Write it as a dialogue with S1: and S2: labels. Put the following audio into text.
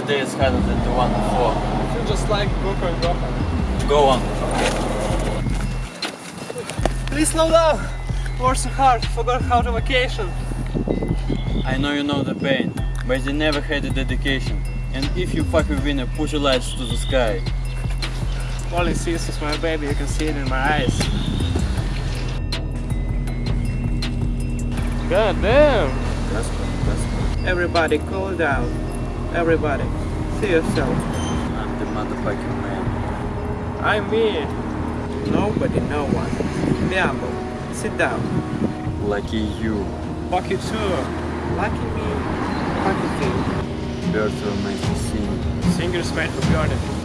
S1: every day is harder than the one before.
S2: You just like, go for it, go.
S1: Go on.
S2: Please slow down. Worked so hard, forgot how to vacation.
S1: I know you know the pain, but you never had the dedication. And if you fucking win, push your lights to the sky.
S2: All it sees is my baby, you can see it in my eyes. God damn!
S1: That's good, that's
S3: good. Everybody cool down. Everybody, see yourself. I'm
S1: the motherfucking man.
S2: I'm me.
S3: Nobody, no one. Diablo, sit down.
S1: Lucky you.
S2: Fuck you too.
S3: Lucky me. Fuck you too.
S1: Birds were meant to sing.
S2: Singers made for garden.